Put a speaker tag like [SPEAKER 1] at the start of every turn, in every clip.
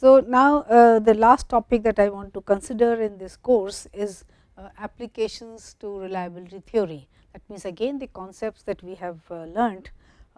[SPEAKER 1] So, now uh, the last topic that I want to consider in this course is uh, applications to reliability theory. That means, again the concepts that we have uh, learnt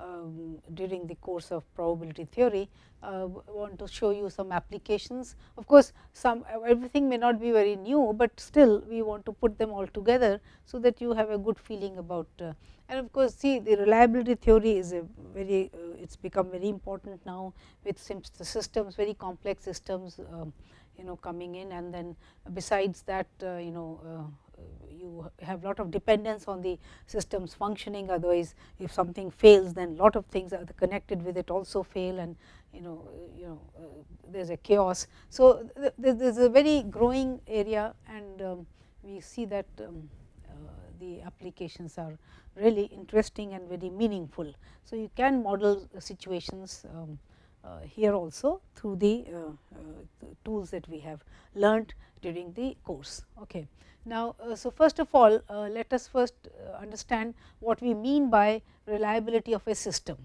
[SPEAKER 1] um, during the course of probability theory, uh, want to show you some applications. Of course, some everything may not be very new, but still we want to put them all together. So, that you have a good feeling about uh, and of course, see the reliability theory is a very uh, it has become very important now with systems very complex systems um, you know coming in and then besides that uh, you know uh, you have lot of dependence on the systems functioning otherwise if something fails then lot of things are connected with it also fail and you know you know uh, there is a chaos. So, th there is a very growing area and um, we see that um, uh, the applications are really interesting and very meaningful. So, you can model situations um, uh, here also through the, uh, uh, tools that we have learnt during the course. Okay. Now, uh, so first of all uh, let us first uh, understand what we mean by reliability of a system.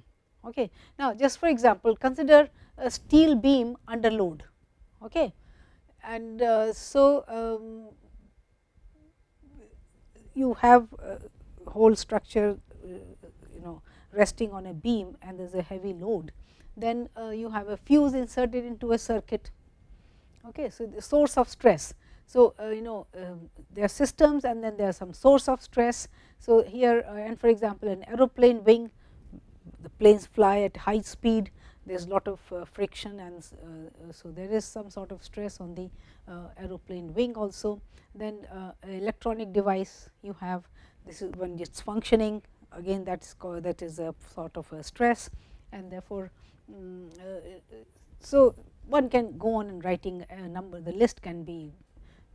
[SPEAKER 1] Okay. Now, just for example, consider a steel beam under load. Okay. And so, um, you have whole structure you know resting on a beam and there is a heavy load then uh, you have a fuse inserted into a circuit. Okay. So, the source of stress. So, uh, you know um, there are systems and then there are some source of stress. So, here uh, and for example, an aeroplane wing the planes fly at high speed there is lot of uh, friction and uh, so there is some sort of stress on the uh, aeroplane wing also. Then electronic device you have this is when it is functioning again that is called that is a sort of a stress and therefore, um, so one can go on and writing a number the list can be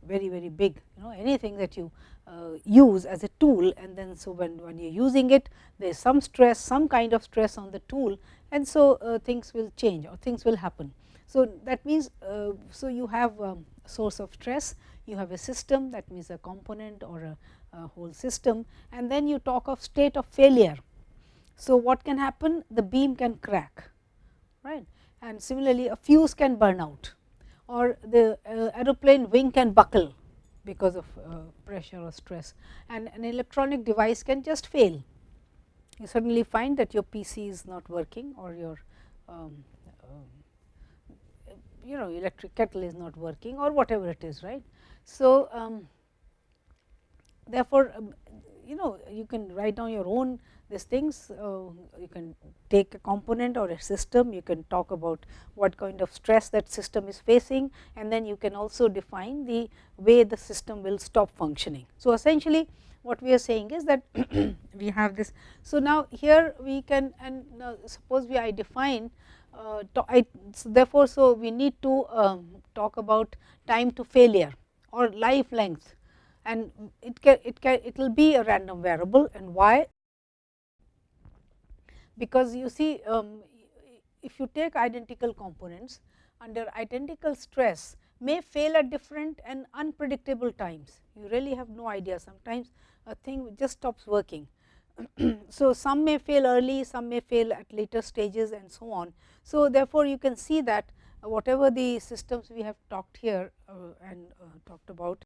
[SPEAKER 1] very very big you know anything that you uh, use as a tool and then so when, when you are using it there is some stress some kind of stress on the tool and so uh, things will change or things will happen. So, that means, uh, so you have um, source of stress you have a system that means a component or a, a whole system and then you talk of state of failure. So, what can happen the beam can crack right and similarly a fuse can burn out or the uh, aeroplane wing can buckle because of uh, pressure or stress and an electronic device can just fail. You suddenly find that your PC is not working or your um, uh, you know electric kettle is not working or whatever it is right. So, um, therefore, um, you know you can write down your own these things uh, you can take a component or a system you can talk about what kind of stress that system is facing and then you can also define the way the system will stop functioning. So, essentially what we are saying is that we have this. So, now here we can and suppose we I define uh, I, so therefore, so we need to um, talk about time to failure or life length and it can it can it will be a random variable and why because you see um, if you take identical components under identical stress may fail at different and unpredictable times. You really have no idea sometimes a thing just stops working. so, some may fail early, some may fail at later stages and so on. So, therefore, you can see that whatever the systems we have talked here uh, and uh, talked about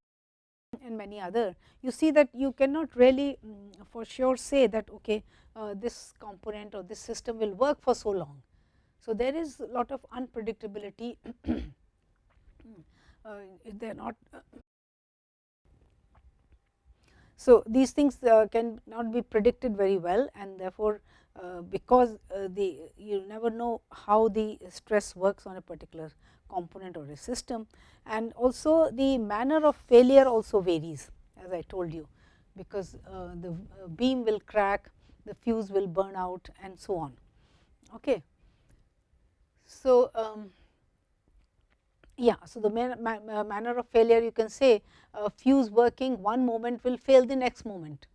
[SPEAKER 1] and many other, you see that you cannot really um, for sure say that okay, uh, this component or this system will work for so long. So, there is a lot of unpredictability, uh, they are not. Uh, so, these things uh, can not be predicted very well and therefore, uh, because the you never know how the stress works on a particular component or a system and also the manner of failure also varies as I told you, because uh, the uh, beam will crack, the fuse will burn out and so on. Okay. So, um, yeah, so the man, uh, manner of failure you can say fuse working one moment will fail the next moment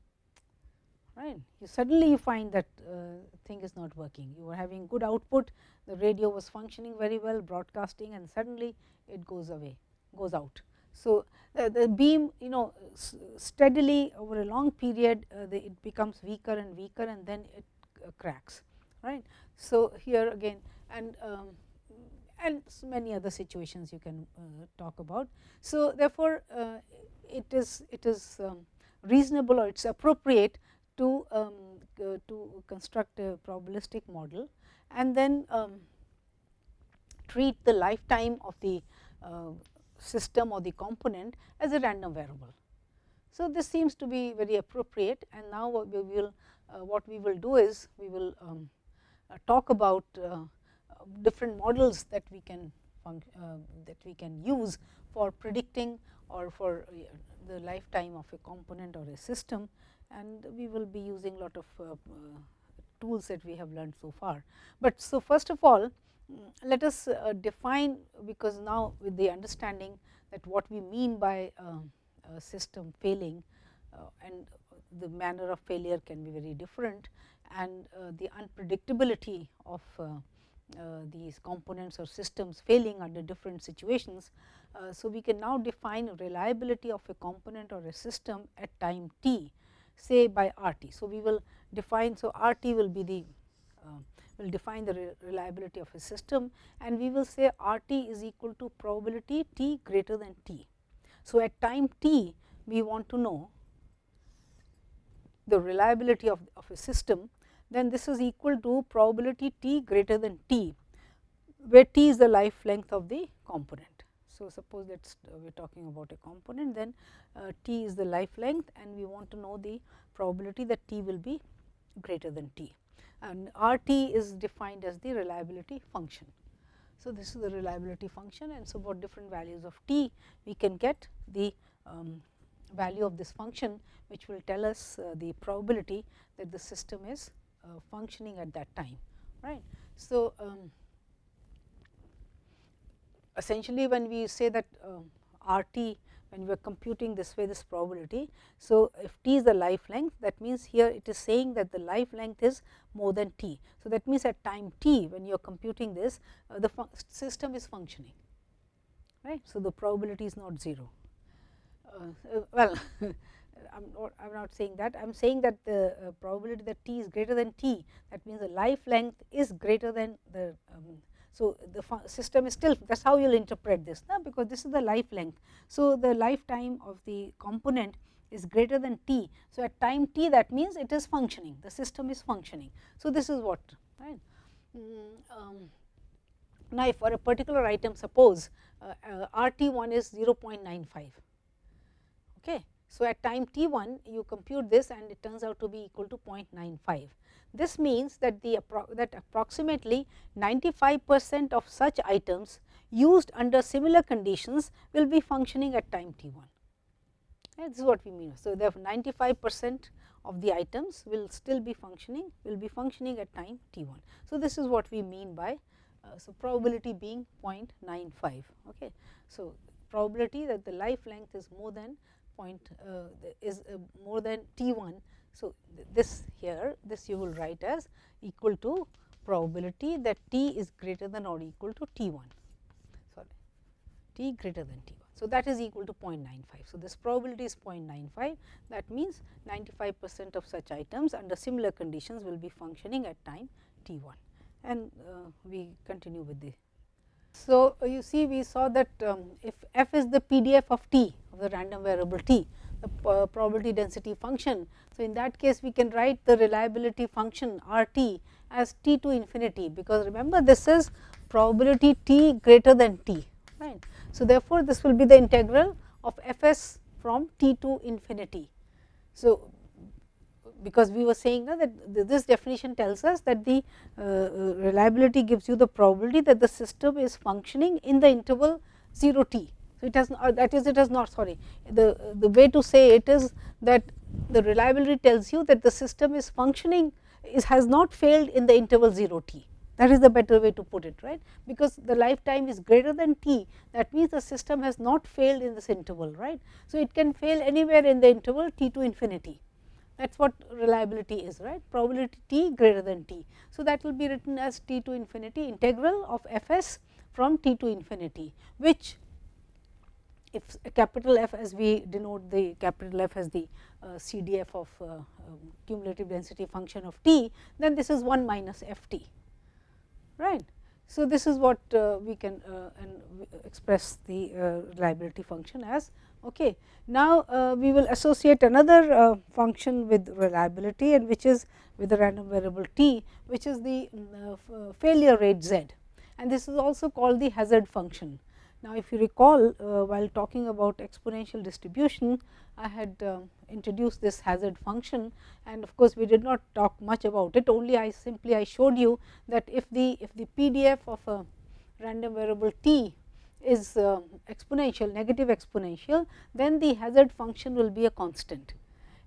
[SPEAKER 1] right. You suddenly you find that uh, thing is not working. You were having good output, the radio was functioning very well, broadcasting and suddenly it goes away, goes out. So, uh, the beam you know steadily over a long period uh, the, it becomes weaker and weaker and then it uh, cracks right. So, here again and um, and many other situations you can uh, talk about. So, therefore, uh, it is it is um, reasonable or it is appropriate to um, uh, to construct a probabilistic model and then um, treat the lifetime of the uh, system or the component as a random variable. So, this seems to be very appropriate and now what we will uh, what we will do is we will um, uh, talk about uh, different models that we can that we can use for predicting or for the lifetime of a component or a system and we will be using lot of tools that we have learned so far. But so first of all mm, let us uh, define because now with the understanding that what we mean by uh, system failing uh, and the manner of failure can be very different and uh, the unpredictability of uh, uh, these components or systems failing under different situations. so, we can now define reliability of a component or a system at time t say by R t. So, we will define. So, R t will be the uh, will define the re reliability of a system and we will say R t is equal to probability t greater than t. So, at time t we want to know the reliability of, of a system then this is equal to probability t greater than t, where t is the life length of the component. So, suppose that uh, we are talking about a component then uh, t is the life length and we want to know the probability that t will be greater than t and R t is defined as the reliability function. So, this is the reliability function and so about different values of t we can get the um, value of this function which will tell us uh, the probability that the system is uh, functioning at that time right. So, um, essentially when we say that um, R t when we are computing this way this probability. So, if t is the life length that means here it is saying that the life length is more than t. So, that means at time t when you are computing this uh, the system is functioning right. So, the probability is not 0. Uh, uh well I am not, not saying that, I am saying that the uh, probability that t is greater than t, that means the life length is greater than the. Um, so, the system is still that is how you will interpret this, na? because this is the life length. So, the lifetime of the component is greater than t. So, at time t that means it is functioning, the system is functioning. So, this is what right. Mm, um, now, if for a particular item suppose uh, uh, R t 1 is 0.95. Okay. So, at time t 1 you compute this and it turns out to be equal to 0.95. This means that the that approximately 95 percent of such items used under similar conditions will be functioning at time t 1. This is what we mean. So, therefore, 95 percent of the items will still be functioning will be functioning at time t 1. So, this is what we mean by uh, so probability being 0.95. Okay. So, probability that the life length is more than point uh, is uh, more than t 1. So, this here this you will write as equal to probability that t is greater than or equal to t 1 sorry t greater than t 1. So, that is equal to 0.95. So, this probability is 0.95 that means 95 percent of such items under similar conditions will be functioning at time t 1 and uh, we continue with the so, uh, you see we saw that um, if f is the PDF of t of the random variable t, the uh, probability density function. So, in that case we can write the reliability function R t as t to infinity, because remember this is probability t greater than t right. So, therefore, this will be the integral of f s from t to infinity. So, because we were saying that this definition tells us that the uh, uh, reliability gives you the probability that the system is functioning in the interval 0 t. So, it has not that is it has not sorry the the way to say it is that the reliability tells you that the system is functioning is has not failed in the interval 0 t that is the better way to put it right because the lifetime is greater than t that means the system has not failed in this interval right. So, it can fail anywhere in the interval t to infinity that is what reliability is right probability t greater than t. So, that will be written as t to infinity integral of f s from t to infinity which if capital F as we denote the capital F as the uh, CDF of uh, um, cumulative density function of t, then this is 1 minus f t right. So, this is what uh, we can uh, express the uh, reliability function as. Okay. Now, uh, we will associate another uh, function with reliability and which is with the random variable t, which is the uh, failure rate z and this is also called the hazard function. Now, if you recall while talking about exponential distribution, I had introduced this hazard function and of course, we did not talk much about it only I simply I showed you that if the if the PDF of a random variable t is uh, exponential negative exponential then the hazard function will be a constant.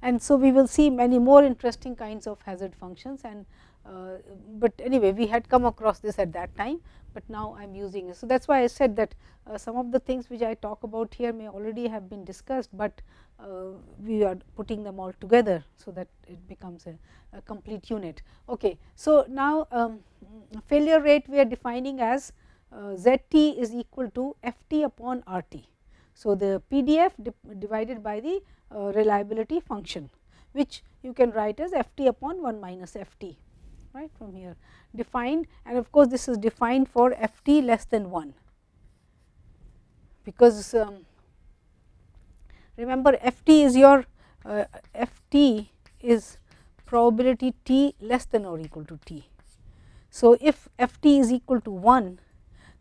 [SPEAKER 1] And so, we will see many more interesting kinds of hazard functions and uh, but anyway we had come across this at that time, but now I am using it. So, that is why I said that uh, some of the things which I talk about here may already have been discussed, but uh, we are putting them all together. So, that it becomes a, a complete unit. Okay. So, now um, failure rate we are defining as uh, z t is equal to f t upon r t. So, the PDF divided by the uh, reliability function which you can write as f t upon 1 minus f t right from here defined and of course, this is defined for f t less than 1 because um, remember f t is your uh, f t is probability t less than or equal to t. So, if f t is equal to 1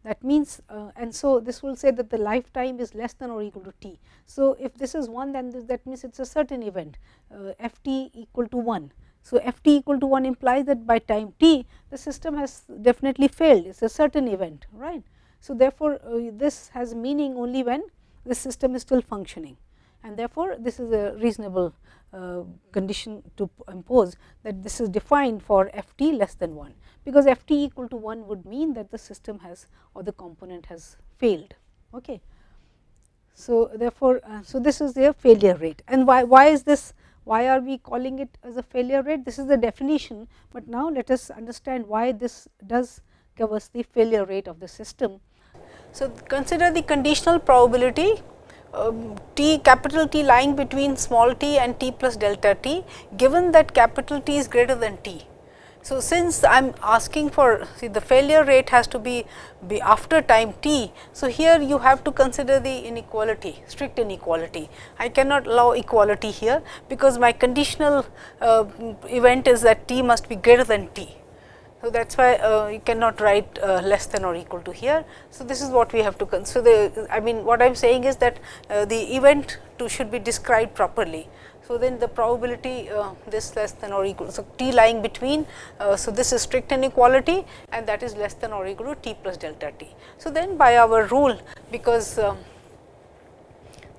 [SPEAKER 1] that means uh, and so this will say that the lifetime is less than or equal to t. So, if this is 1 then this, that means it is a certain event uh, f t equal to 1. So, f t equal to 1 implies that by time t the system has definitely failed it is a certain event right. So, therefore, uh, this has meaning only when the system is still functioning and therefore, this is a reasonable uh, condition to impose that this is defined for f t less than 1 because f t equal to 1 would mean that the system has or the component has failed. Okay. So, therefore, uh, so this is their failure rate and why, why is this why are we calling it as a failure rate this is the definition, but now let us understand why this does give us the failure rate of the system. So, consider the conditional probability um, t capital T lying between small t and t plus delta t given that capital T is greater than t so, since I am asking for see the failure rate has to be, be after time t. So, here you have to consider the inequality strict inequality. I cannot allow equality here, because my conditional uh, event is that t must be greater than t. So, that is why uh, you cannot write uh, less than or equal to here. So, this is what we have to consider. I mean what I am saying is that uh, the event to should be described properly. So, then the probability uh, this less than or equal. So, t lying between. Uh, so, this is strict inequality and that is less than or equal to t plus delta t. So, then by our rule because um,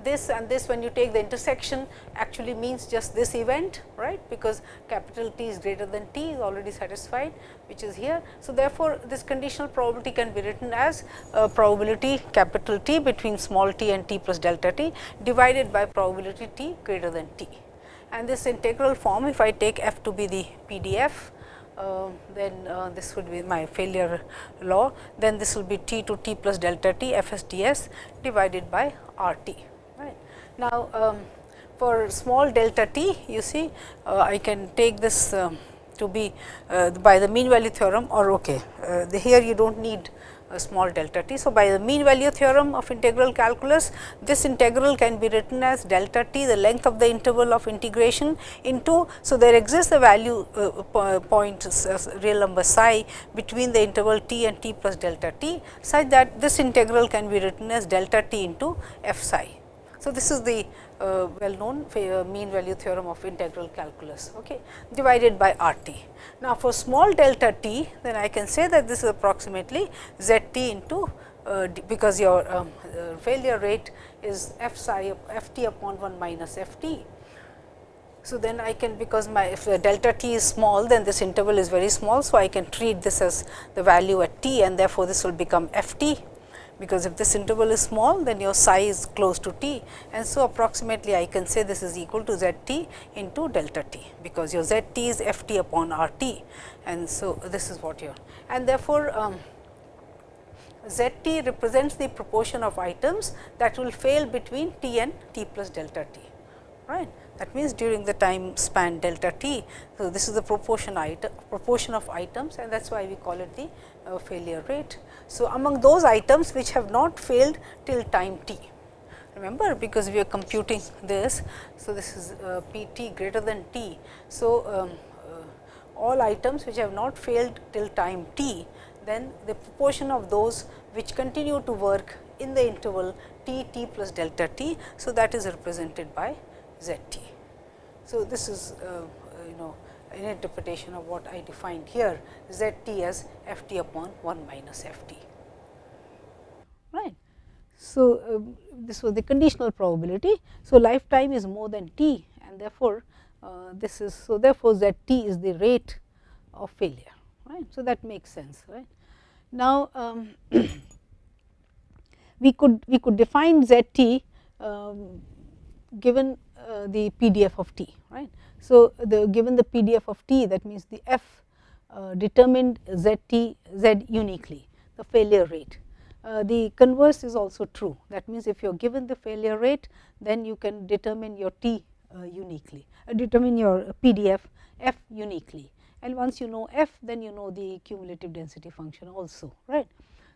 [SPEAKER 1] this and this when you take the intersection actually means just this event right because capital T is greater than t is already satisfied which is here. So, therefore, this conditional probability can be written as uh, probability capital T between small t and t plus delta t divided by probability t greater than t. And this integral form if I take f to be the PDF uh, then uh, this would be my failure law, then this will be t to t plus delta t f s d s divided by r t. Right. Now, um, for small delta t you see uh, I can take this um, to be uh, by the mean value theorem or okay, uh, the here you do not need a small delta t. So, by the mean value theorem of integral calculus, this integral can be written as delta t the length of the interval of integration into. So, there exists a value uh, point uh, real number psi between the interval t and t plus delta t such that this integral can be written as delta t into f psi. So, this is the uh, well known uh, mean value theorem of integral calculus okay, divided by R t. Now, for small delta t then I can say that this is approximately z t into uh, because your um, uh, failure rate is f psi f t upon 1 minus f t. So, then I can because my if delta t is small then this interval is very small. So, I can treat this as the value at t and therefore, this will become f t because if this interval is small then your psi is close to t. And so approximately I can say this is equal to z t into delta t because your z t is f t upon r t and so this is what you are. And therefore, um, z t represents the proportion of items that will fail between t and t plus delta t. Right. That means during the time span delta t. So, this is the proportion item proportion of items and that is why we call it the uh, failure rate. So, among those items which have not failed till time t remember because we are computing this. So, this is uh, p t greater than t. So, um, uh, all items which have not failed till time t then the proportion of those which continue to work in the interval t t plus delta t. So, that is represented by z t. So, this is uh, you know an interpretation of what I defined here z t as f t upon 1 minus f t. Right. So, um, this was the conditional probability. So, lifetime is more than t and therefore, uh, this is so therefore, z t is the rate of failure. Right. So, that makes sense. Right. Now, um, we could we could define z t um, given uh, the PDF of t, right. So, the given the PDF of t that means the f uh, determined z t z uniquely the failure rate. Uh, the converse is also true that means, if you are given the failure rate then you can determine your t uh, uniquely uh, determine your PDF f uniquely and once you know f then you know the cumulative density function also right.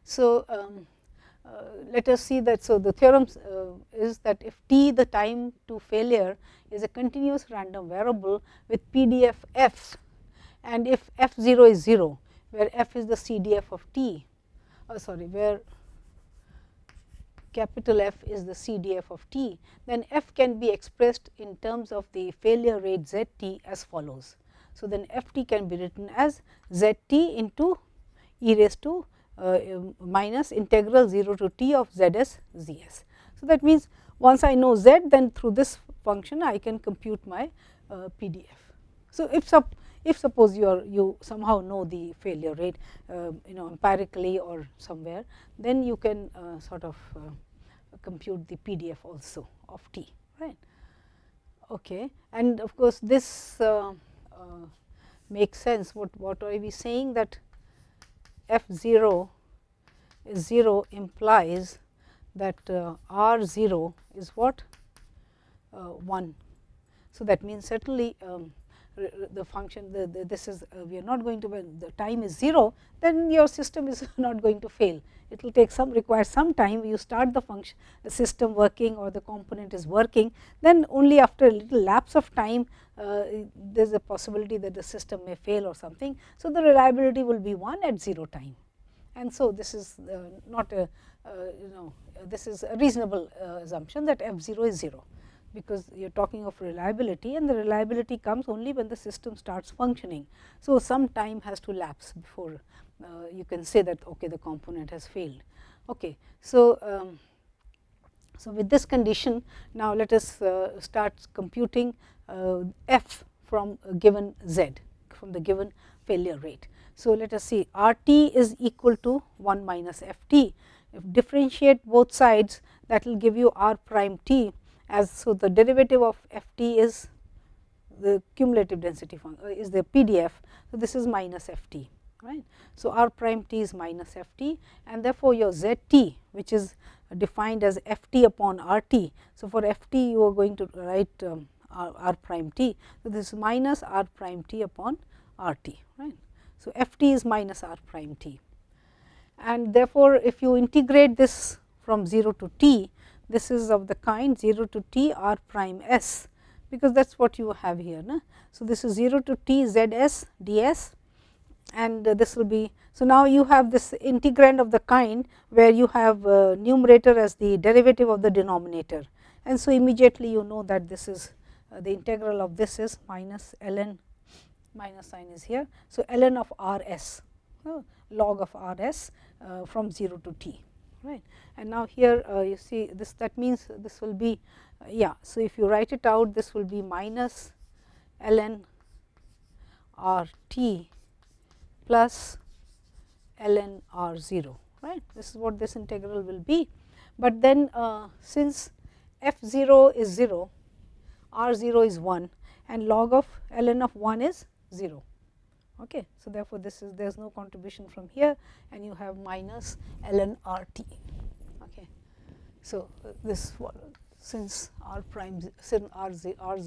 [SPEAKER 1] So, um, let us see that. So, the theorem uh, is that if t the time to failure is a continuous random variable with PDF f and if f 0 is 0 where f is the CDF of t oh sorry where capital F is the CDF of t, then f can be expressed in terms of the failure rate z t as follows. So, then f t can be written as z t into e raised to uh, minus integral 0 to t of z s z s. So, that means, once I know z then through this function I can compute my uh, PDF. So, if sup if suppose you are you somehow know the failure rate uh, you know empirically or somewhere then you can uh, sort of uh, compute the PDF also of t right. Okay. And of course, this uh, makes sense what what are we saying that f 0 is 0 implies that uh, r 0 is what uh, 1. So, that means certainly um, the function the, the, this is uh, we are not going to when the time is 0 then your system is not going to fail. It will take some require some time. You start the function the system working or the component is working. Then only after a little lapse of time uh, there is a possibility that the system may fail or something. So, the reliability will be 1 at 0 time. And so this is uh, not a uh, you know this is a reasonable uh, assumption that f 0 is 0 because you are talking of reliability and the reliability comes only when the system starts functioning. So, some time has to lapse before uh, you can say that okay, the component has failed. Okay. So, um, so with this condition now let us uh, start computing uh, f from a given z from the given failure rate. So, let us see R t is equal to 1 minus f t. If differentiate both sides that will give you r prime t as so the derivative of f t is the cumulative density function uh, is the PDF. So, this is minus f t right. So, r prime t is minus f t and therefore, your z t which is defined as f t upon r t. So, for f t you are going to write um, r, r prime t. So, this is minus r prime t upon r t right. So, f t is minus r prime t and therefore, if you integrate this from 0 to t this is of the kind 0 to t r prime s because that is what you have here. Na? So, this is 0 to t z s d s and this will be. So, now you have this integrand of the kind where you have uh, numerator as the derivative of the denominator and so immediately you know that this is uh, the integral of this is minus ln minus sign is here. So, ln of r s uh, log of r s uh, from 0 to t right and now here uh, you see this that means this will be yeah. So, if you write it out this will be minus ln r t plus ln r 0 right this is what this integral will be. But then uh, since f 0 is 0 r 0 is 1 and log of ln of 1 is 0. Okay. So, therefore, this is there is no contribution from here and you have minus ln r t. Okay. So, uh, this since r prime since r, r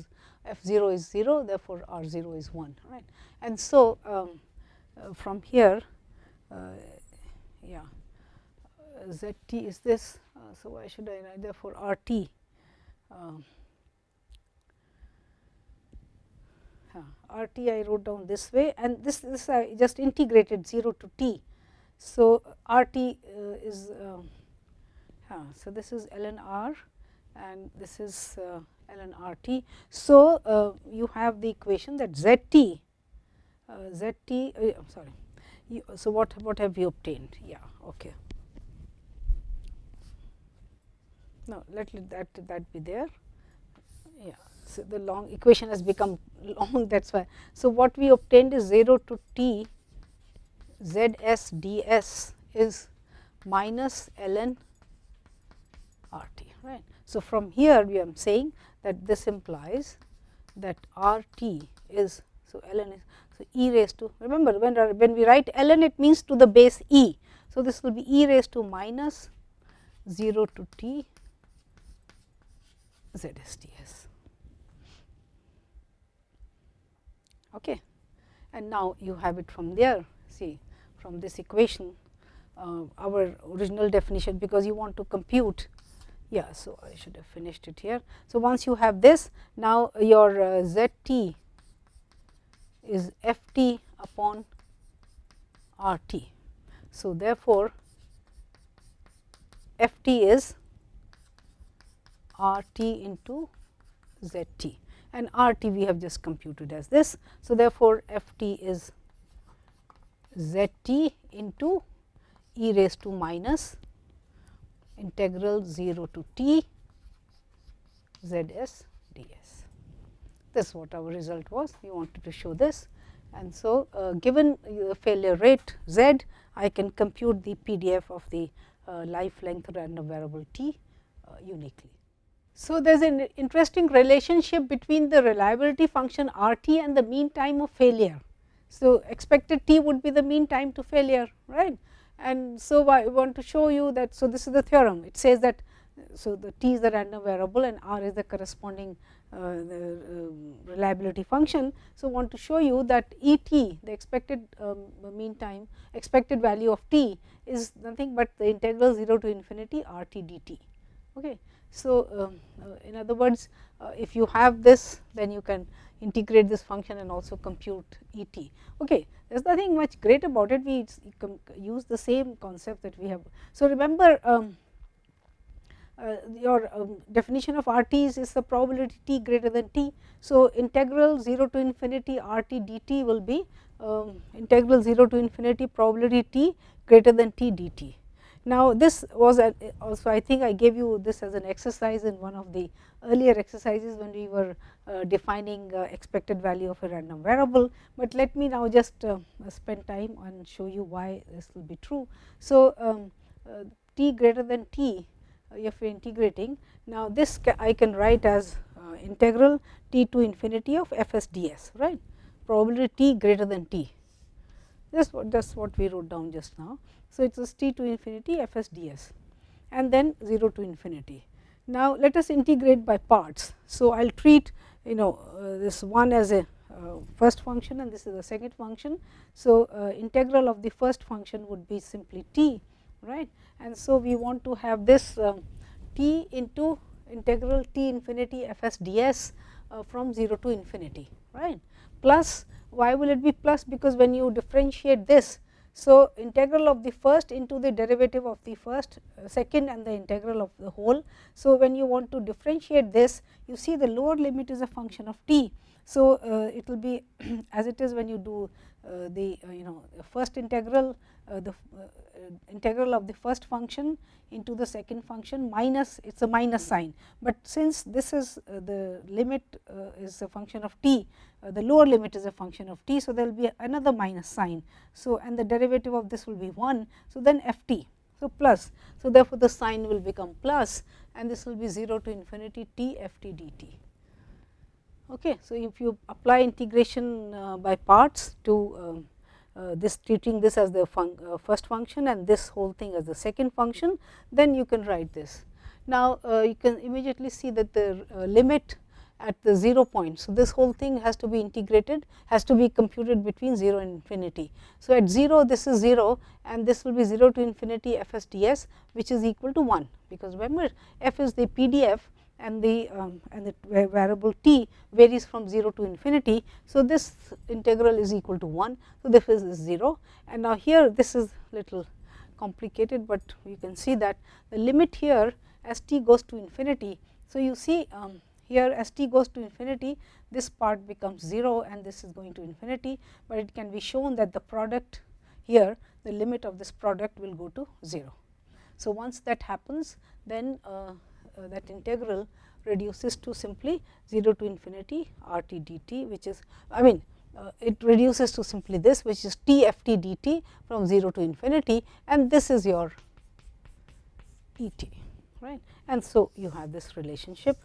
[SPEAKER 1] f 0 is 0 therefore, r 0 is 1 right. And so, um, uh, from here uh, yeah uh, z t is this. Uh, so, why should I write therefore, r t um, r t I wrote down this way and this this I just integrated 0 to t. So, r t uh, is uh, so this is ln r and this is uh, ln r t. So, uh, you have the equation that z t uh, sorry. You, so, what what have you obtained? Yeah, okay. No, let that that be there. Yeah, so the long equation has become long. That's why. So, what we obtained is 0 to t z s d s is minus ln r t. Right. So, from here we are saying that this implies that r t is so ln is so e raised to remember when when we write ln it means to the base e. So, this will be e raised to minus 0 to t z s t s. Okay. And now, you have it from there see from this equation uh, our original definition because you want to compute yeah. So, I should have finished it here. So, once you have this now your uh, z t is f t upon r t. So, therefore, f t is r t into z t and r t we have just computed as this. So, therefore, f t is z t into e raised to minus integral 0 to t z s d s. This is what our result was, we wanted to show this. And so, uh, given the failure rate z, I can compute the PDF of the uh, life length random variable t uh, uniquely. So, there is an interesting relationship between the reliability function R t and the mean time of failure. So, expected t would be the mean time to failure right and so, I want to show you that. So, this is the theorem it says that so the t is the random variable and r is the corresponding uh, the, uh, reliability function. So, want to show you that E t the expected um, mean time expected value of t is nothing but the integral 0 to infinity r t d t. Okay. So, um, uh, in other words uh, if you have this then you can integrate this function and also compute E t. Okay. There is nothing much great about it, we use the same concept that we have. So, remember um, uh, your um, definition of R t is, is the probability t greater than t. So, integral 0 to infinity R t d t will be um, integral 0 to infinity probability t greater than t d t. Now, this was also I think I gave you this as an exercise in one of the earlier exercises when we were uh, defining uh, expected value of a random variable, but let me now just uh, spend time and show you why this will be true. So, um, uh, t greater than t if we are integrating. Now, this ca I can write as uh, integral t to infinity of f s d s right probability t greater than t. This what that's what we wrote down just now. So, it is t to infinity f s d s and then 0 to infinity. Now, let us integrate by parts. So, I will treat you know uh, this one as a uh, first function and this is the second function. So, uh, integral of the first function would be simply t right and so we want to have this um, t into integral t infinity f s d s uh, from 0 to infinity right plus why will it be plus because when you differentiate this so, integral of the first into the derivative of the first, uh, second and the integral of the whole. So, when you want to differentiate this, you see the lower limit is a function of t. So, uh, it will be as it is when you do uh, the uh, you know first integral the integral of the first function into the second function minus it is a minus sign, but since this is the limit is a function of t the lower limit is a function of t. So, there will be another minus sign. So, and the derivative of this will be 1. So, then f t. So, plus. So, therefore, the sign will become plus and this will be 0 to infinity t f t d t. Okay. So, if you apply integration uh, by parts to um, uh, this treating this as the fun uh, first function and this whole thing as the second function, then you can write this. Now, uh, you can immediately see that the uh, limit at the 0 point. So, this whole thing has to be integrated has to be computed between 0 and infinity. So, at 0 this is 0 and this will be 0 to infinity f s d s which is equal to 1, because remember f is the PDF and the um, and the variable t varies from 0 to infinity. So, this integral is equal to 1. So, this is 0 and now here this is little complicated, but you can see that the limit here as t goes to infinity. So, you see um, here as t goes to infinity this part becomes 0 and this is going to infinity, but it can be shown that the product here the limit of this product will go to 0. So, once that happens then uh, that integral reduces to simply 0 to infinity r t dt which is I mean uh, it reduces to simply this which is t f t dt from 0 to infinity and this is your E t right. And so, you have this relationship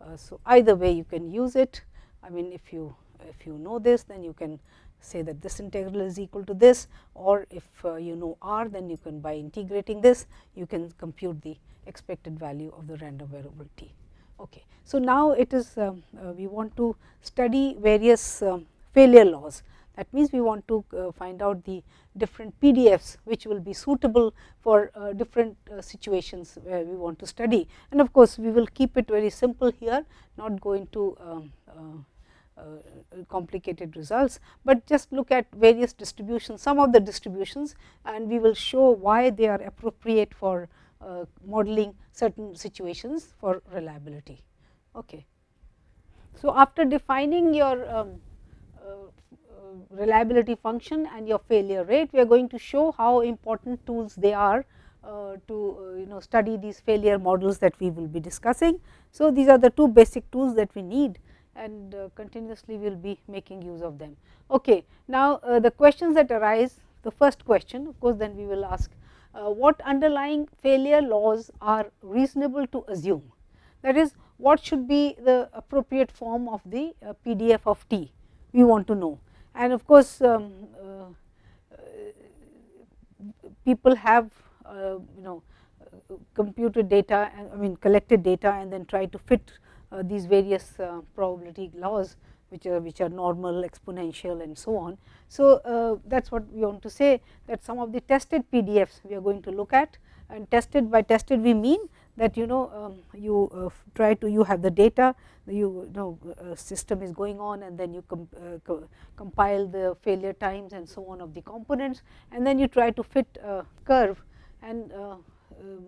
[SPEAKER 1] uh, so, either way you can use it. I mean if you if you know this then you can say that this integral is equal to this or if uh, you know r then you can by integrating this you can compute the expected value of the random variable t. Okay. So, now it is um, uh, we want to study various um, failure laws that means, we want to uh, find out the different PDFs which will be suitable for uh, different uh, situations where we want to study. And of course, we will keep it very simple here not go into um, uh, complicated results, but just look at various distributions some of the distributions and we will show why they are appropriate for uh, modeling certain situations for reliability. Okay. So, after defining your um, reliability function and your failure rate. We are going to show how important tools they are uh, to uh, you know study these failure models that we will be discussing. So, these are the two basic tools that we need and uh, continuously we will be making use of them. Okay. Now, uh, the questions that arise the first question of course, then we will ask uh, what underlying failure laws are reasonable to assume that is what should be the appropriate form of the uh, PDF of t we want to know and of course, um, uh, people have uh, you know computed data I mean collected data and then try to fit these various probability laws which are which are normal exponential and so on. So, that is what we want to say that some of the tested PDFs we are going to look at and tested by tested we mean that you know um, you uh, try to you have the data you know uh, system is going on and then you com uh, co compile the failure times and so on of the components and then you try to fit a curve and uh, um,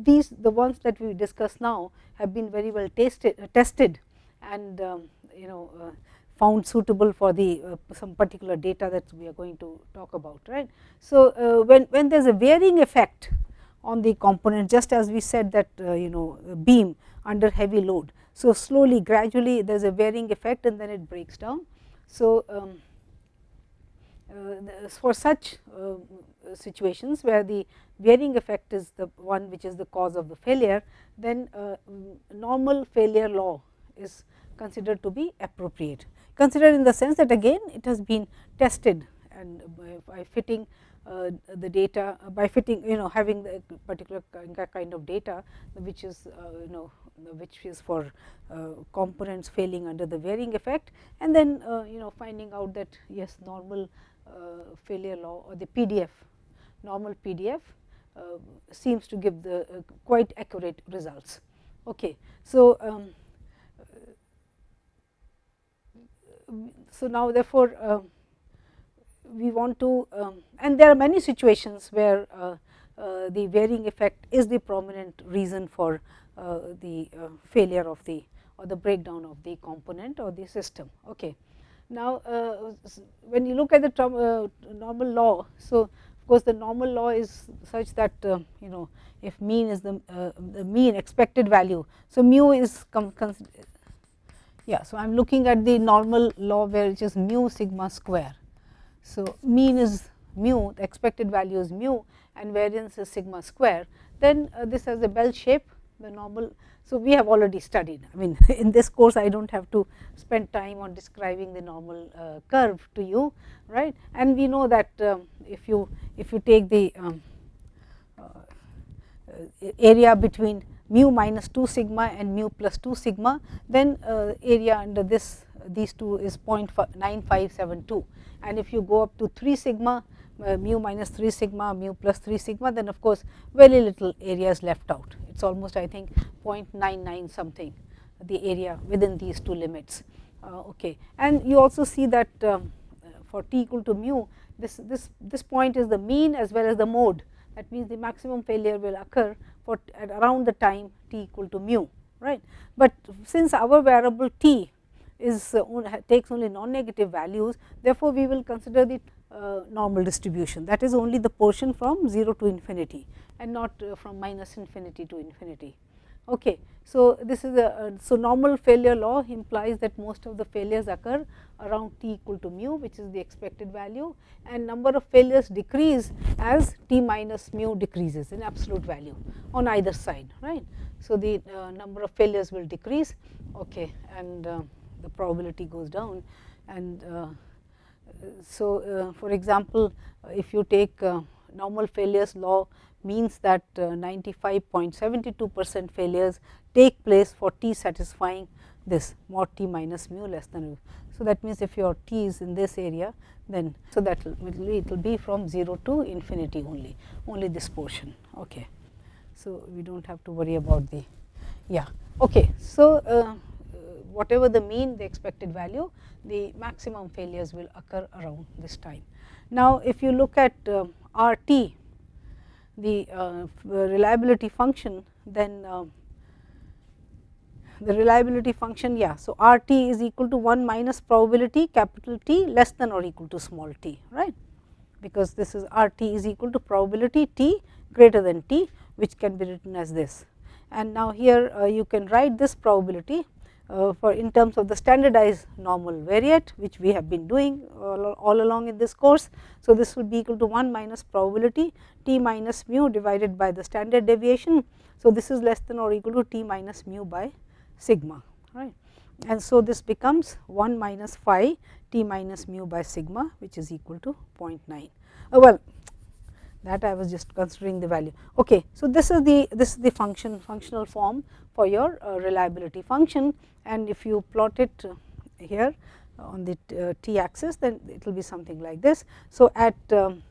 [SPEAKER 1] these the ones that we discuss now have been very well tasted, uh, tested and um, you know uh, found suitable for the some particular data that we are going to talk about right. So, when, when there is a varying effect on the component just as we said that uh, you know beam under heavy load. So, slowly gradually there is a varying effect and then it breaks down. So, um, uh, for such uh, situations where the varying effect is the one which is the cause of the failure, then uh, normal failure law is considered to be appropriate. Considered in the sense that again it has been tested and by, fitting uh, the data uh, by fitting you know having the particular kind of data which is uh, you know which is for components failing under the varying effect and then you know finding out that yes normal failure law or the PDF normal PDF seems to give the quite accurate results. Okay. So, um, so now therefore, uh, we want to um, and there are many situations where uh, uh, the varying effect is the prominent reason for uh, the uh, failure of the or the breakdown of the component or the system. Okay. Now, uh, when you look at the uh, normal law, so of course, the normal law is such that you know if mean is the, the mean expected value. So, mu is yeah. So, I am looking at the normal law where it is mu sigma square so, mean is mu, the expected value is mu and variance is sigma square, then uh, this has a bell shape, the normal. So, we have already studied, I mean in this course I do not have to spend time on describing the normal uh, curve to you, right. And we know that um, if you if you take the um, uh, area between mu minus 2 sigma and mu plus 2 sigma, then uh, area under this these two is 0.9572 and if you go up to 3 sigma uh, mu minus 3 sigma mu plus 3 sigma then of course very little area is left out it is almost I think 0.99 something the area within these two limits. Uh, okay. And you also see that um, for t equal to mu this, this, this point is the mean as well as the mode that means the maximum failure will occur for at around the time t equal to mu right. But since our variable t is uh, takes only non-negative values therefore, we will consider the uh, normal distribution that is only the portion from 0 to infinity and not uh, from minus infinity to infinity. Okay. So, this is a uh, so normal failure law implies that most of the failures occur around t equal to mu which is the expected value and number of failures decrease as t minus mu decreases in absolute value on either side right. So, the uh, number of failures will decrease okay, and uh, the probability goes down and uh, so uh, for example, if you take normal failures law means that 95.72 percent failures take place for t satisfying this mod t minus mu less than mu. So, that means, if your t is in this area then so that will it will be from 0 to infinity only only this portion. Okay. So, we do not have to worry about the yeah. Okay. So, uh, whatever the mean the expected value the maximum failures will occur around this time. Now, if you look at uh, R t the uh, reliability function then uh, the reliability function yeah. So, R t is equal to 1 minus probability capital T less than or equal to small t right because this is R t is equal to probability t greater than t which can be written as this. And now, here uh, you can write this probability uh, for in terms of the standardized normal variate which we have been doing all, all, along in this course. So, this will be equal to 1 minus probability t minus mu divided by the standard deviation. So, this is less than or equal to t minus mu by sigma right and so this becomes 1 minus phi t minus mu by sigma which is equal to 0.9. Uh, well that I was just considering the value. Okay. So, this is the this is the function functional form for your uh, reliability function and if you plot it here on the uh, t axis then it will be something like this. So, at um,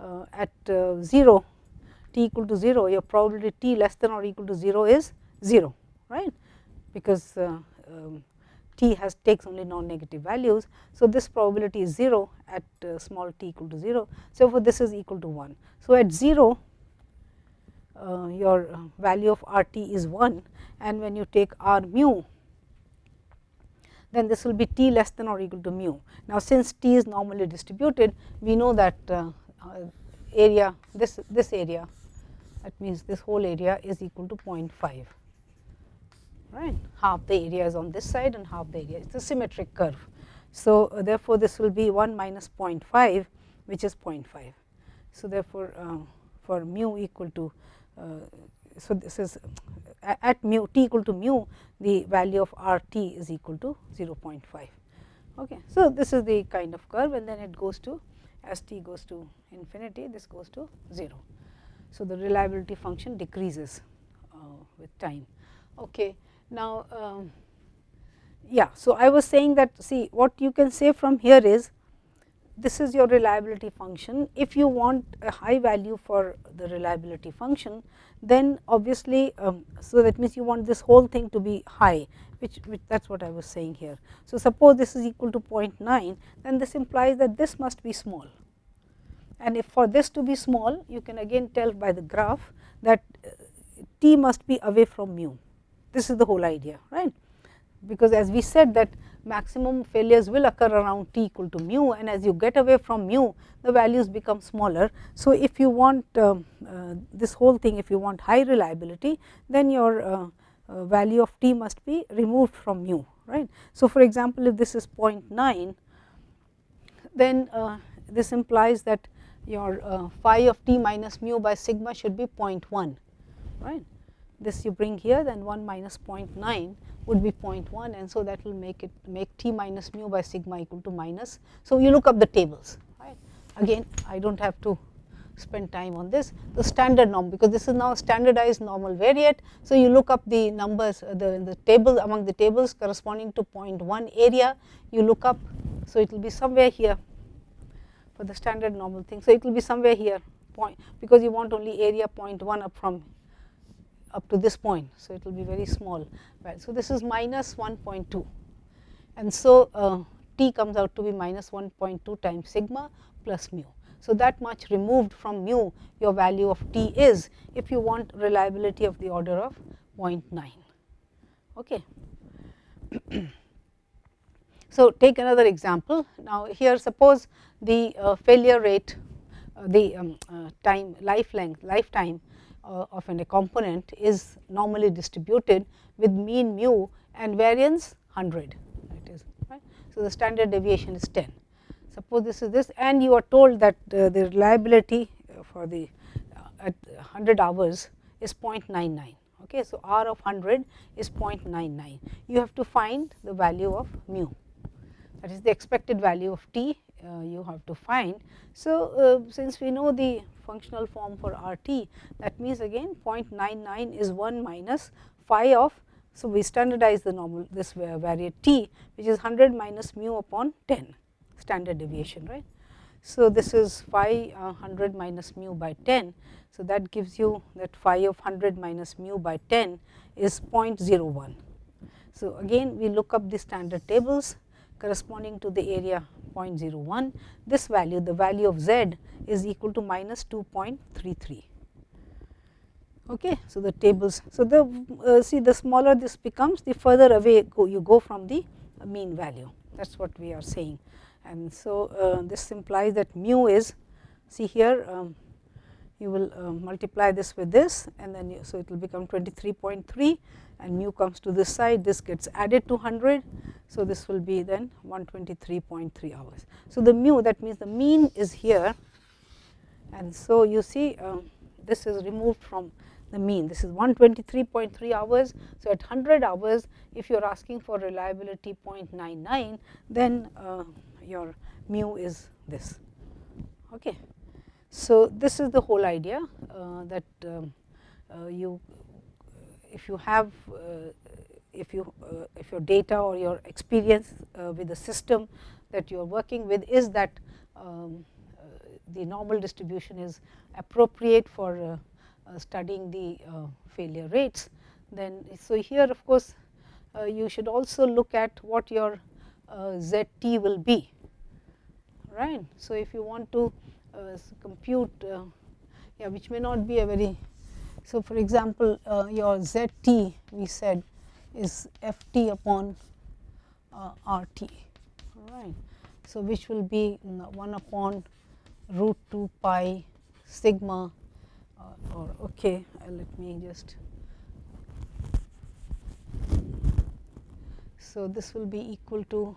[SPEAKER 1] uh, at uh, 0 t equal to 0 your probability t less than or equal to 0 is 0 right because um, t has takes only non-negative values. So, this probability is 0 at uh, small t equal to 0. So, for this is equal to 1. So, at 0 uh, your value of R t is 1 and when you take R mu then this will be t less than or equal to mu. Now, since t is normally distributed we know that uh, uh area this this area that means this whole area is equal to 0.5 right half the area is on this side and half the area is a symmetric curve. So, uh, therefore, this will be 1 minus 0.5 which is 0.5. So, therefore, uh, for mu equal to so this is at mu t equal to mu the value of r t is equal to 0.5. Okay. So, this is the kind of curve and then it goes to as t goes to infinity this goes to 0. So, the reliability function decreases uh, with time. Okay. Now, um, yeah, so I was saying that see what you can say from here is this is your reliability function. If you want a high value for the reliability function, then obviously, um, so that means you want this whole thing to be high, which, which that is what I was saying here. So, suppose this is equal to 0.9, then this implies that this must be small. And if for this to be small, you can again tell by the graph that uh, t must be away from mu. This is the whole idea, right because as we said that maximum failures will occur around t equal to mu and as you get away from mu the values become smaller. So, if you want uh, uh, this whole thing if you want high reliability then your uh, uh value of t must be removed from mu right. So, for example, if this is 0.9 then uh, this implies that your uh, phi of t minus mu by sigma should be 0.1 right. This you bring here then 1 minus 0.9 would be 0.1 and so that will make it make t minus mu by sigma equal to minus. So, you look up the tables right again I do not have to spend time on this. The standard norm, because this is now standardized normal variate. So, you look up the numbers uh, the, the table among the tables corresponding to 0.1 area, you look up. So, it will be somewhere here for the standard normal thing. So, it will be somewhere here point because you want only area 0.1 up from up to this point. So, it will be very small. Well, so, this is minus 1.2 and so uh, t comes out to be minus 1.2 times sigma plus mu. So, that much removed from mu your value of t is if you want reliability of the order of 0.9. Okay. so, take another example. Now, here suppose the uh, failure rate, uh, the um, uh, time life length, lifetime uh, of a component is normally distributed with mean mu and variance 100. It is right. So, the standard deviation is 10 suppose this is this and you are told that uh, the reliability for the uh, at 100 hours is 0.99. Okay. So, R of 100 is 0.99. You have to find the value of mu that is the expected value of t uh, you have to find. So, uh, since we know the functional form for R t that means again 0.99 is 1 minus phi of. So, we standardize the normal this variate t which is 100 minus mu upon 10 standard deviation right. So, this is phi uh, 100 minus mu by 10. So, that gives you that phi of 100 minus mu by 10 is 0.01. So, again we look up the standard tables corresponding to the area 0.01. This value the value of z is equal to minus 2.33. Okay. So, the tables. So, the uh, see the smaller this becomes the further away go, you go from the mean value that is what we are saying and so uh, this implies that mu is see here um, you will uh, multiply this with this and then you, so it will become 23.3 and mu comes to this side this gets added to 100 so this will be then 123.3 hours. So the mu that means the mean is here. And so you see um, this is removed from the mean. This is 123.3 hours. So at 100 hours if you are asking for reliability 0.99 then uh, your mu is this. Okay. So, this is the whole idea uh, that um, uh, you if you have uh, if you uh, if your data or your experience uh, with the system that you are working with is that um, the normal distribution is appropriate for studying the failure rates then so here of course you should also look at what your ZT will be right. So, if you want to compute uh, yeah, which may not be a very. So, for example, uh, your z t we said is f t upon uh, r t right. So, which will be 1 upon root 2 pi sigma uh, or okay, uh, let me just. So, this will be equal to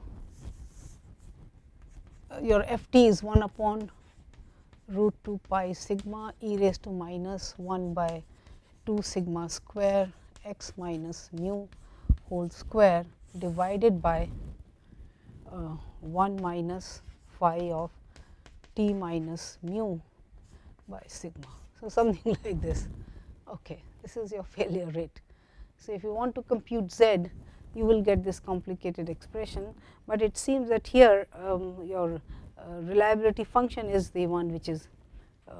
[SPEAKER 1] your f t is 1 upon root 2 pi sigma e raised to minus 1 by 2 sigma square x minus mu whole square divided by uh, 1 minus phi of t minus mu by sigma. So, something like this. Okay. This is your failure rate. So, if you want to compute z, you will get this complicated expression, but it seems that here um, your reliability function is the one which is uh,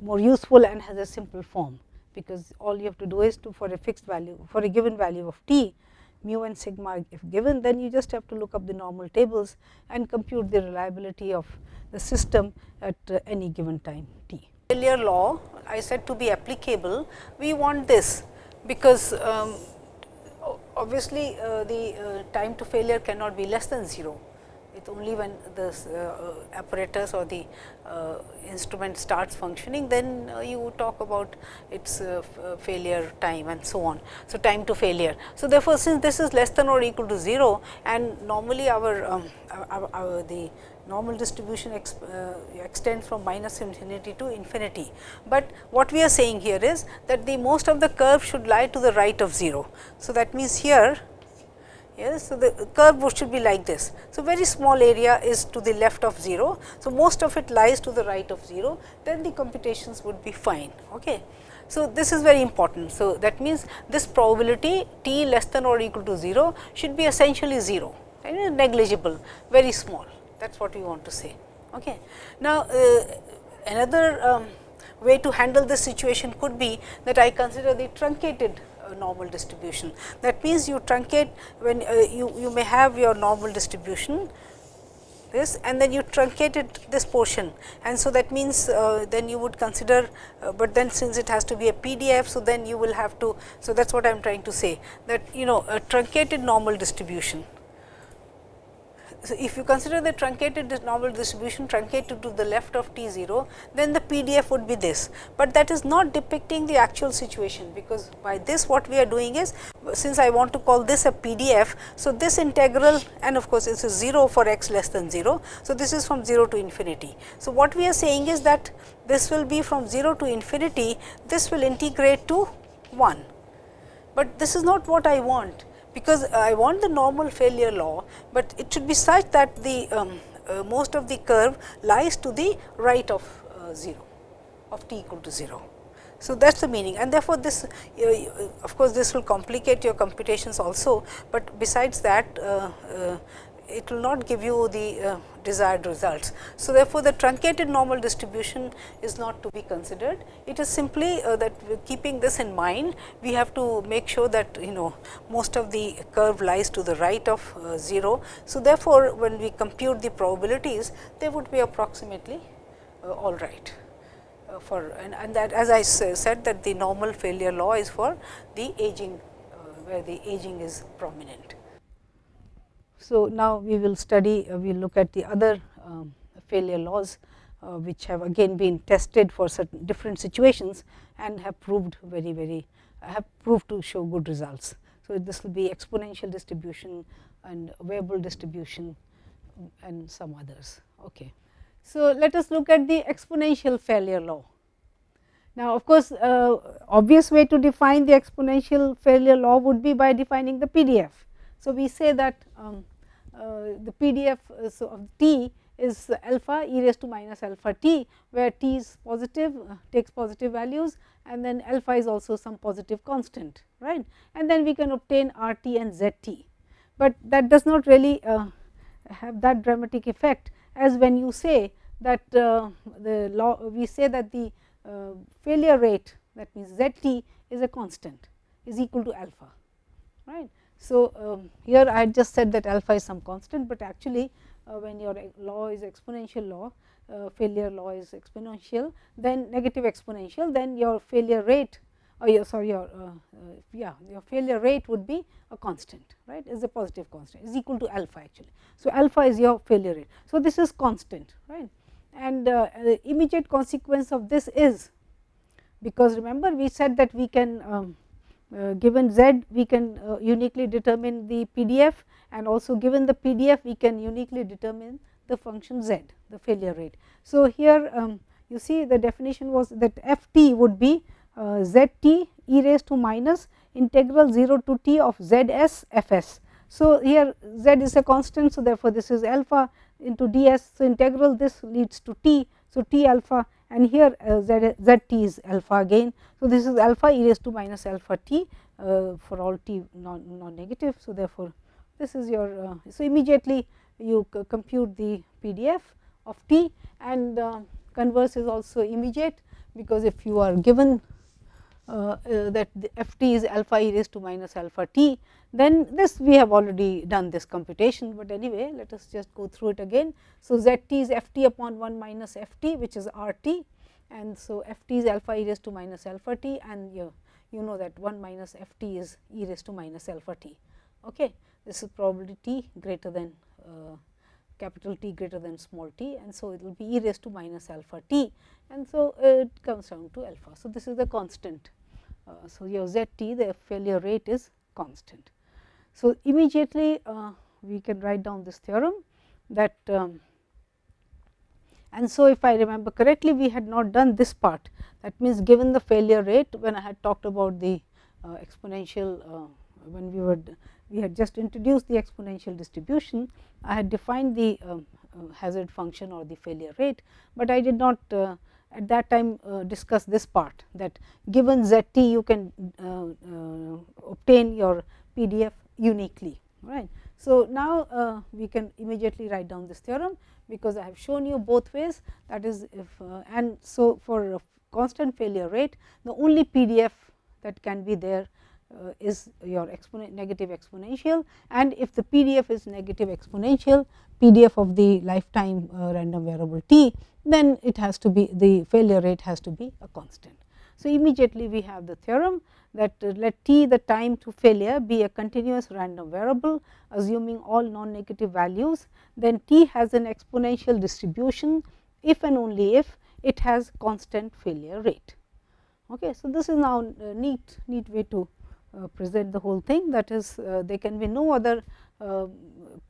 [SPEAKER 1] more useful and has a simple form, because all you have to do is to for a fixed value for a given value of t mu and sigma if given then you just have to look up the normal tables and compute the reliability of the system at uh, any given time t. Failure law I said to be applicable we want this because um, obviously, uh, the uh, time to failure cannot be less than 0. Only when the uh, apparatus or the uh, instrument starts functioning, then uh, you talk about its uh, failure time and so on. So, time to failure. So, therefore, since this is less than or equal to 0 and normally our, um, our, our the normal distribution ex, uh, extends from minus infinity to infinity. But what we are saying here is that the most of the curve should lie to the right of 0. So, that means here Yes, so the curve should be like this. So, very small area is to the left of 0. So, most of it lies to the right of 0, then the computations would be fine. Okay. So, this is very important. So, that means this probability t less than or equal to 0 should be essentially 0 and negligible, very small that is what we want to say. Okay. Now, uh, another um, way to handle this situation could be that I consider the truncated normal distribution. That means, you truncate when uh, you, you may have your normal distribution this and then you truncated this portion and so that means uh, then you would consider, uh, but then since it has to be a PDF. So, then you will have to, so that is what I am trying to say that you know a truncated normal distribution so, if you consider the truncated normal distribution truncated to the left of T 0, then the PDF would be this, but that is not depicting the actual situation, because by this what we are doing is since I want to call this a PDF. So, this integral and of course, it is 0 for x less than 0. So, this is from 0 to infinity. So, what we are saying is that this will be from 0 to infinity, this will integrate to 1, but this is not what I want because I want the normal failure law, but it should be such that the um, uh, most of the curve lies to the right of uh, 0 of t equal to 0. So, that is the meaning and therefore, this uh, of course, this will complicate your computations also, but besides that uh, uh, it will not give you the uh, desired results. So, therefore, the truncated normal distribution is not to be considered. It is simply uh, that keeping this in mind, we have to make sure that you know most of the curve lies to the right of uh, 0. So, therefore, when we compute the probabilities, they would be approximately uh, all right. Uh, for and, and that as I said that the normal failure law is for the aging uh, where the aging is prominent. So, now we will study, uh, we will look at the other um, failure laws, uh, which have again been tested for certain different situations and have proved very, very have proved to show good results. So, this will be exponential distribution and Weibull distribution and some others. Okay. So, let us look at the exponential failure law. Now, of course, uh, obvious way to define the exponential failure law would be by defining the PDF. So, we say that um, uh, the PDF uh, of t is alpha e raised to minus alpha t, where t is positive uh, takes positive values and then alpha is also some positive constant right and then we can obtain r t and z t. But that does not really uh, have that dramatic effect as when you say that uh, the law we say that the uh, failure rate that means z t is a constant is equal to alpha right. So, um, here I just said that alpha is some constant, but actually uh, when your law is exponential law uh, failure law is exponential then negative exponential then your failure rate or your sorry your uh, uh, yeah your failure rate would be a constant right is a positive constant is equal to alpha actually. So, alpha is your failure rate. So, this is constant right and uh, the immediate consequence of this is because remember we said that we can um, uh, given z we can uh, uniquely determine the PDF and also given the PDF we can uniquely determine the function z the failure rate. So, here um, you see the definition was that f t would be uh, z t e raised to minus integral 0 to t of z s f s. So, here z is a constant. So, therefore, this is alpha into d s. So, integral this leads to t. So, t alpha and here uh, z, z t is alpha again. So, this is alpha e raised to minus alpha t uh, for all t non, non negative. So, therefore, this is your uh, so immediately you compute the PDF of t and uh, converse is also immediate because if you are given uh, uh, that f t is alpha e raised to minus alpha t, then this we have already done this computation, but anyway let us just go through it again. So, z t is f t upon 1 minus f t which is r t and so f t is alpha e raised to minus alpha t and you, you know that 1 minus f t is e raised to minus alpha t. Okay. This is probability t greater than uh, capital T greater than small t and so it will be e raised to minus alpha t and so it comes down to alpha. So, this is the constant uh, so, your z t the failure rate is constant. So, immediately uh, we can write down this theorem that um, and so if I remember correctly we had not done this part that means given the failure rate when I had talked about the uh, exponential uh, when we were we had just introduced the exponential distribution, I had defined the uh, uh, hazard function or the failure rate, but I did not at that time uh, discuss this part that given z t you can uh, uh, obtain your PDF uniquely right. So, now we can immediately write down this theorem because I have shown you both ways that is if and so for constant failure rate the only PDF that can be there uh, is your exponent negative exponential and if the PDF is negative exponential PDF of the lifetime uh, random variable t, then it has to be the failure rate has to be a constant. So, immediately we have the theorem that uh, let t the time to failure be a continuous random variable assuming all non negative values, then t has an exponential distribution if and only if it has constant failure rate. Okay. So, this is now a neat neat way to uh, present the whole thing that is uh, there can be no other uh,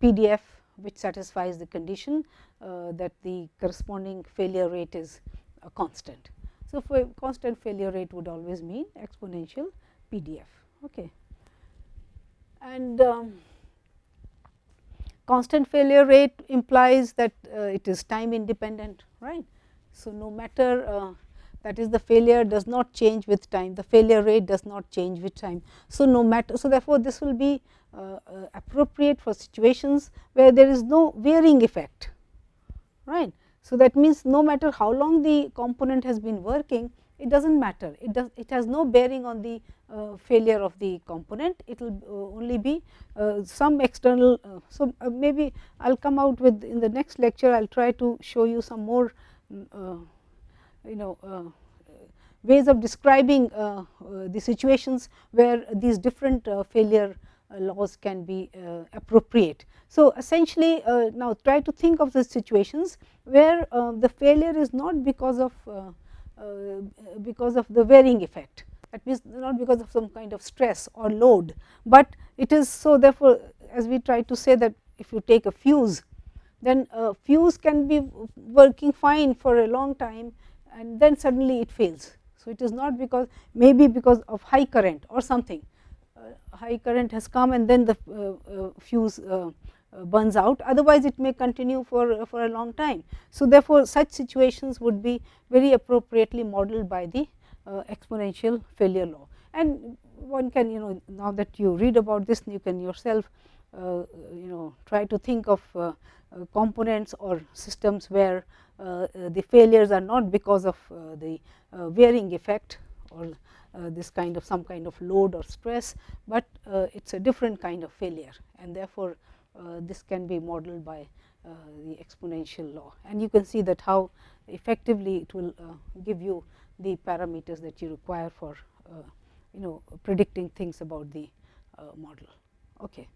[SPEAKER 1] PDF which satisfies the condition that the corresponding failure rate is a constant. So, for constant failure rate would always mean exponential PDF. Okay. And um, constant failure rate implies that uh, it is time independent, right. So, no matter uh, that is the failure does not change with time, the failure rate does not change with time. So, no matter, so therefore, this will be uh, uh, appropriate for situations where there is no varying effect, right. So, that means no matter how long the component has been working, it does not matter, it does it has no bearing on the uh, failure of the component, it will uh, only be uh, some external. Uh, so, maybe I will come out with in the next lecture, I will try to show you some more mm, you know uh, ways of describing uh, uh, the situations where these different failure Uh, laws can be uh, appropriate. So, essentially uh, now try to think of the situations where the failure is not because of because of the varying effect that means not because of some kind of stress or load, but it is so therefore, as we try to say that if you take a fuse then a fuse can be working fine for a long time and then suddenly it fails. So, it is not because maybe because of high current or something uh, high current has come and then the uh, uh, fuse uh, uh, burns out otherwise it may continue for, for a long time. So, therefore, such situations would be very appropriately modeled by the uh, exponential failure law and one can you know now that you read about this you can yourself you know try to think of components or systems where uh, uh, the failures are not because of uh, the varying effect or Uh, this kind of some kind of load or stress, but uh, it is a different kind of failure and therefore, uh, this can be modeled by the exponential law and you can see that how effectively it will give you the parameters that you require for you know predicting things about the model. Okay.